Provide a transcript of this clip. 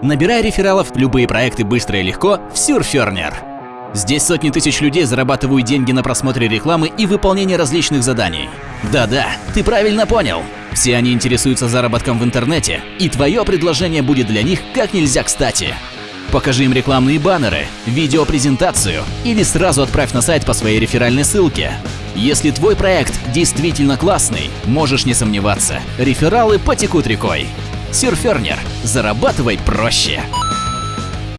Набирай рефералов, любые проекты быстро и легко в Surferner. Здесь сотни тысяч людей зарабатывают деньги на просмотре рекламы и выполнении различных заданий. Да-да, ты правильно понял. Все они интересуются заработком в интернете, и твое предложение будет для них как нельзя кстати. Покажи им рекламные баннеры, видеопрезентацию или сразу отправь на сайт по своей реферальной ссылке. Если твой проект действительно классный, можешь не сомневаться, рефералы потекут рекой. Сюрфернер. Зарабатывай проще.